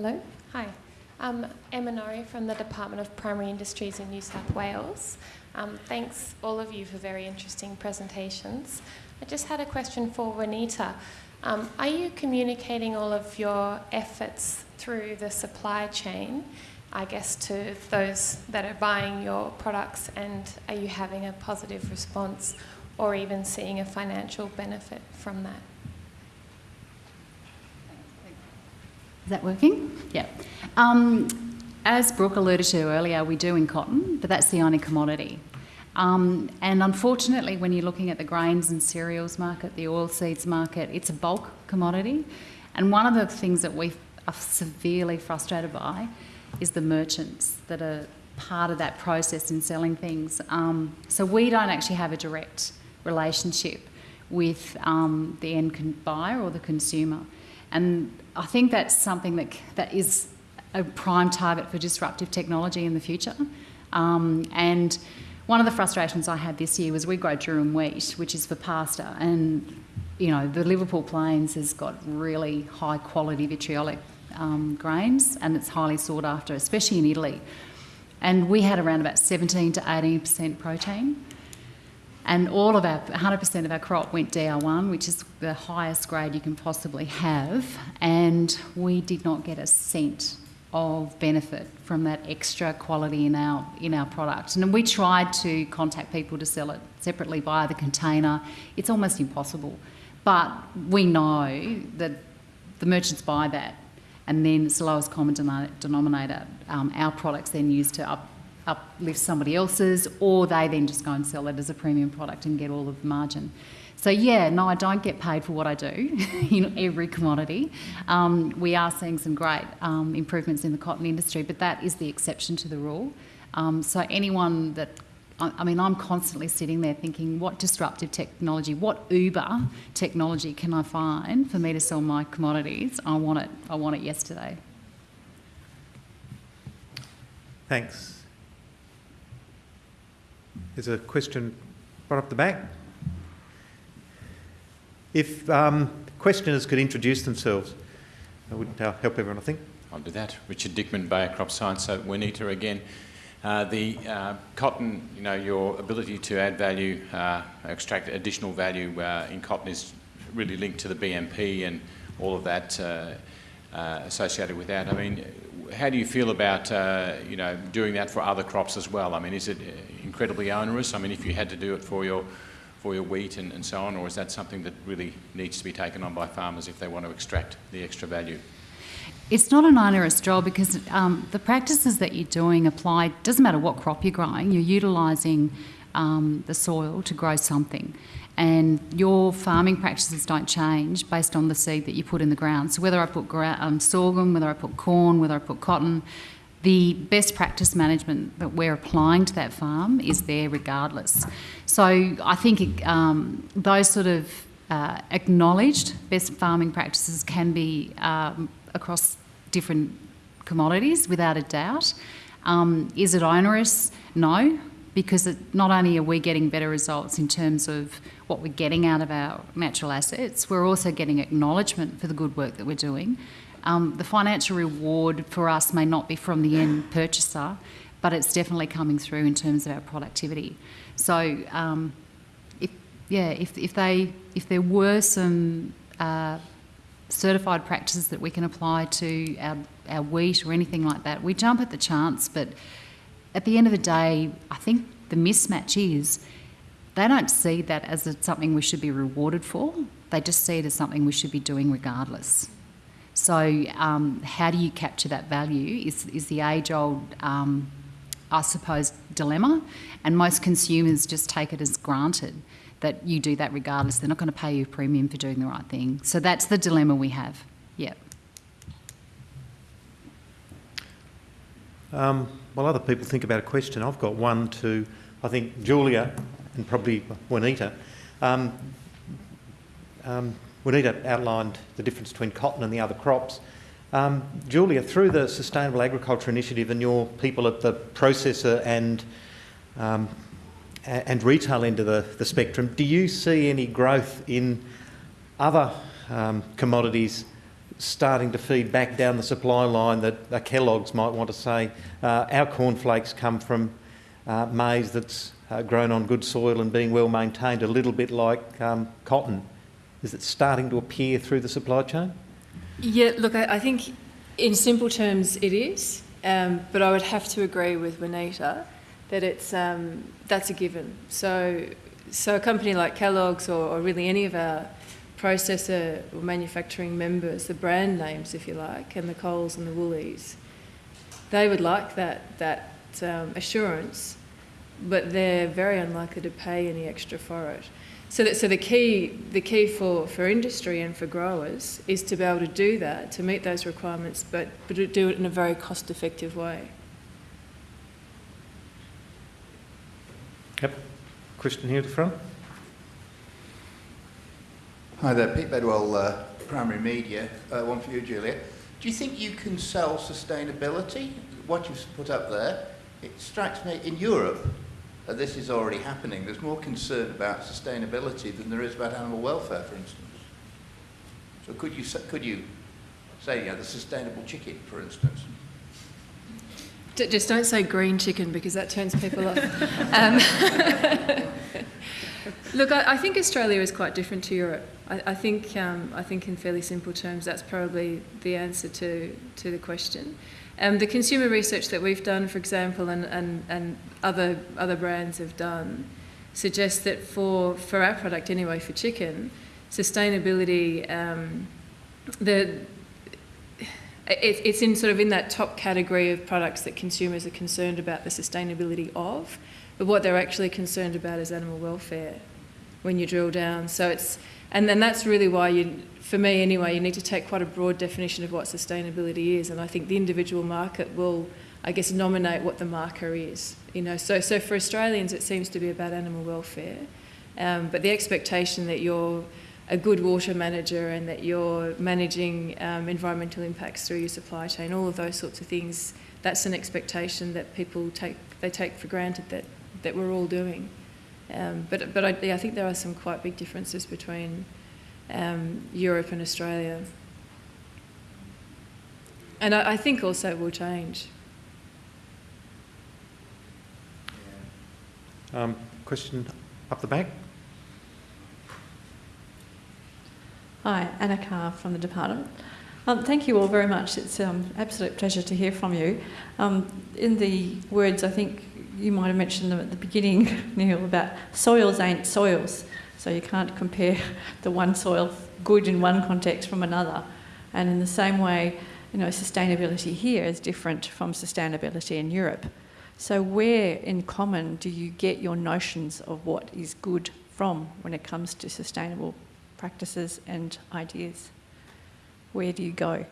Hello. Hi. Um, Emma Norrie from the Department of Primary Industries in New South Wales. Um, thanks all of you for very interesting presentations. I just had a question for Juanita. Um, are you communicating all of your efforts through the supply chain, I guess, to those that are buying your products and are you having a positive response or even seeing a financial benefit from that? Is that working? Yeah. Um, as Brooke alluded to earlier, we do in cotton, but that's the only commodity. Um, and unfortunately, when you're looking at the grains and cereals market, the oilseeds market, it's a bulk commodity. And one of the things that we are severely frustrated by is the merchants that are part of that process in selling things. Um, so we don't actually have a direct relationship with um, the end buyer or the consumer. And I think that's something that, that is a prime target for disruptive technology in the future. Um, and one of the frustrations I had this year was we grow durum wheat, which is for pasta, and you know the Liverpool Plains has got really high quality vitriolic um, grains, and it's highly sought after, especially in Italy. And we had around about 17 to 18 percent protein and all of our 100% of our crop went DR1, which is the highest grade you can possibly have, and we did not get a cent of benefit from that extra quality in our in our product. And we tried to contact people to sell it separately via the container. It's almost impossible. But we know that the merchants buy that, and then it's the lowest common denominator. Um, our products then used to up uplift somebody else's, or they then just go and sell it as a premium product and get all of the margin. So yeah, no, I don't get paid for what I do in every commodity. Um, we are seeing some great um, improvements in the cotton industry, but that is the exception to the rule. Um, so anyone that I mean, I'm constantly sitting there thinking, what disruptive technology, what Uber technology can I find for me to sell my commodities? I want it. I want it yesterday. Thanks. There's a question right up the back. If um, questioners could introduce themselves, that would uh, help everyone, I think. I'll do that. Richard Dickman, Bayer Crop Science. So Juanita again. Uh, the uh, cotton, you know, your ability to add value, uh, extract additional value uh, in cotton is really linked to the BMP and all of that uh, associated with that. I mean, how do you feel about, you know, doing that for other crops as well? I mean, is it incredibly onerous? I mean, if you had to do it for your for your wheat and, and so on, or is that something that really needs to be taken on by farmers if they want to extract the extra value? It's not an onerous job because um, the practices that you're doing apply, doesn't matter what crop you're growing, you're utilising um, the soil to grow something. And your farming practices don't change based on the seed that you put in the ground. So whether I put um, sorghum, whether I put corn, whether I put cotton, the best practice management that we're applying to that farm is there regardless. So I think um, those sort of uh, acknowledged best farming practices can be um, across different commodities without a doubt. Um, is it onerous? No, because it, not only are we getting better results in terms of what we're getting out of our natural assets, we're also getting acknowledgement for the good work that we're doing. Um, the financial reward for us may not be from the end purchaser, but it's definitely coming through in terms of our productivity. So, um, if yeah, if, if they if there were some uh, certified practices that we can apply to our, our wheat or anything like that, we jump at the chance. But at the end of the day, I think the mismatch is they don't see that as something we should be rewarded for. They just see it as something we should be doing regardless. So, um, how do you capture that value is, is the age old, um, I suppose, dilemma. And most consumers just take it as granted that you do that regardless. They're not going to pay you a premium for doing the right thing. So, that's the dilemma we have. Yep. Um, while other people think about a question, I've got one to, I think, Julia and probably Juanita. Um, um, Juanita outlined the difference between cotton and the other crops. Um, Julia, through the Sustainable Agriculture Initiative and your people at the processor and um, and retail end of the, the spectrum, do you see any growth in other um, commodities starting to feed back down the supply line that uh, Kellogg's might want to say, uh, our cornflakes come from uh, maize that's uh, grown on good soil and being well maintained, a little bit like um, cotton. Is it starting to appear through the supply chain? Yeah, look, I, I think in simple terms it is, um, but I would have to agree with Juanita that it's um, that's a given. So, so a company like Kellogg's or, or really any of our processor or manufacturing members, the brand names, if you like, and the Coles and the Woolies, they would like that that um, assurance, but they're very unlikely to pay any extra for it. So, that, so the key, the key for, for industry and for growers is to be able to do that, to meet those requirements, but, but to do it in a very cost-effective way. Yep. Question here at the front. Hi there, Pete Bedwell, uh, Primary Media. Uh, one for you, Julia. Do you think you can sell sustainability? What you've put up there, it strikes me in Europe, uh, this is already happening. There's more concern about sustainability than there is about animal welfare, for instance. So could you, could you say, you know, the sustainable chicken, for instance? D- just don't say green chicken because that turns people off. Um, look, I, I think Australia is quite different to Europe. I, I think, um, I think in fairly simple terms, that's probably the answer to, to the question. Um, the consumer research that we've done, for example, and, and, and other, other brands have done, suggests that for, for our product anyway, for chicken, sustainability, um, the, it, it's in sort of in that top category of products that consumers are concerned about the sustainability of, but what they're actually concerned about is animal welfare when you drill down. So it's, and then that's really why you, for me anyway, you need to take quite a broad definition of what sustainability is, and I think the individual market will, I guess, nominate what the marker is. You know, so so for Australians, it seems to be about animal welfare, um, but the expectation that you're a good water manager and that you're managing um, environmental impacts through your supply chain, all of those sorts of things, that's an expectation that people take they take for granted that, that we're all doing. Um, but but I, yeah, I think there are some quite big differences between um, Europe and Australia. And I, I think also it will change. Um, question up the back. Hi, Anna Carr from the department. Um, thank you all very much. It's an um, absolute pleasure to hear from you. Um, in the words, I think you might have mentioned them at the beginning, Neil, about soils ain't soils. So you can't compare the one soil good in one context from another. And in the same way, you know, sustainability here is different from sustainability in Europe. So where in common do you get your notions of what is good from when it comes to sustainable practices and ideas? Where do you go?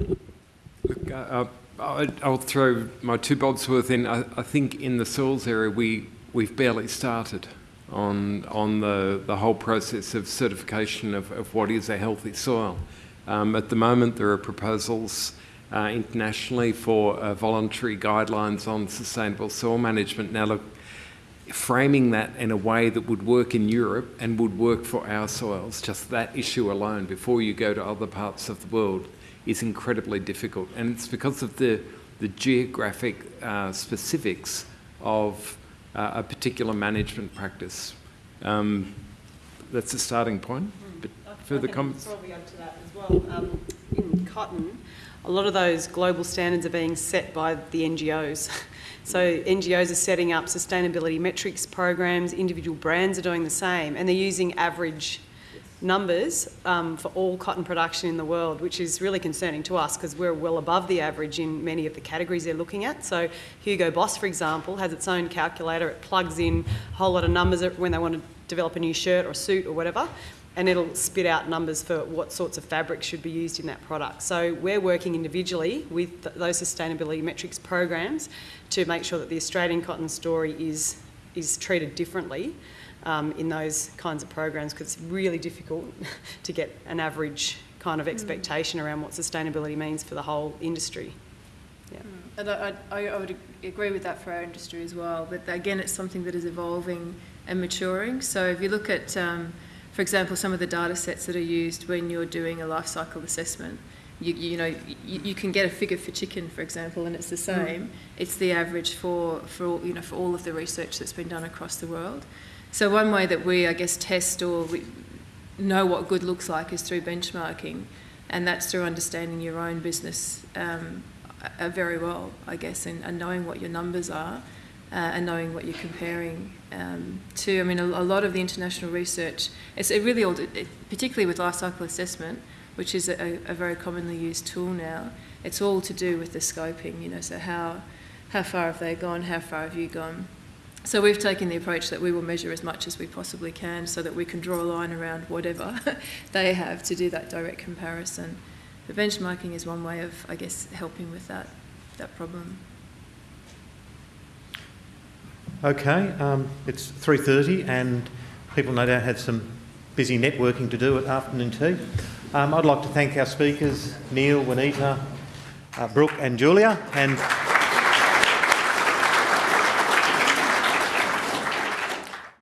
Look, uh, I- I'll throw my two bobs worth in. I, I think in the soils area we we've barely started on on the the whole process of certification of, of what is a healthy soil. Um, at the moment, there are proposals uh, internationally for uh, voluntary guidelines on sustainable soil management. Now, look, framing that in a way that would work in Europe and would work for our soils, just that issue alone, before you go to other parts of the world, is incredibly difficult. And it's because of the, the geographic uh, specifics of uh, a particular management practice. Um, that's a starting point. But further I can comments? Probably add to that as well. Um, in cotton, a lot of those global standards are being set by the NGOs. So NGOs are setting up sustainability metrics programs, individual brands are doing the same, and they're using average numbers um, for all cotton production in the world, which is really concerning to us because we're well above the average in many of the categories they're looking at. So Hugo Boss, for example, has its own calculator. It plugs in a whole lot of numbers when they want to develop a new shirt or suit or whatever, and it'll spit out numbers for what sorts of fabrics should be used in that product. So we're working individually with th- those sustainability metrics programs to make sure that the Australian cotton story is is treated differently um, in those kinds of programs because it's really difficult to get an average kind of expectation around what sustainability means for the whole industry. Yeah. And I, I, I would agree with that for our industry as well. But again, it's something that is evolving and maturing. So if you look at um, for example, some of the data sets that are used when you're doing a life cycle assessment. You, you know, you, you can get a figure for chicken, for example, and it's the same. It's the average for, for all, you know, for all of the research that's been done across the world. So one way that we, I guess, test or know what good looks like is through benchmarking, and that's through understanding your own business um, very well, I guess, and, and knowing what your numbers are uh, and knowing what you're comparing um, to. I mean, a, a lot of the international research, it's it really all, it, particularly with life cycle assessment, which is a, a very commonly used tool now. It's all to do with the scoping, you know, so how, how far have they gone, how far have you gone? So we've taken the approach that we will measure as much as we possibly can so that we can draw a line around whatever they have to do that direct comparison. But benchmarking is one way of, I guess, helping with that, that problem. Okay, um, it's 3.30 and people no doubt have some busy networking to do at afternoon tea. Um, I'd like to thank our speakers, Neil, Juanita, uh, Brooke and Julia, and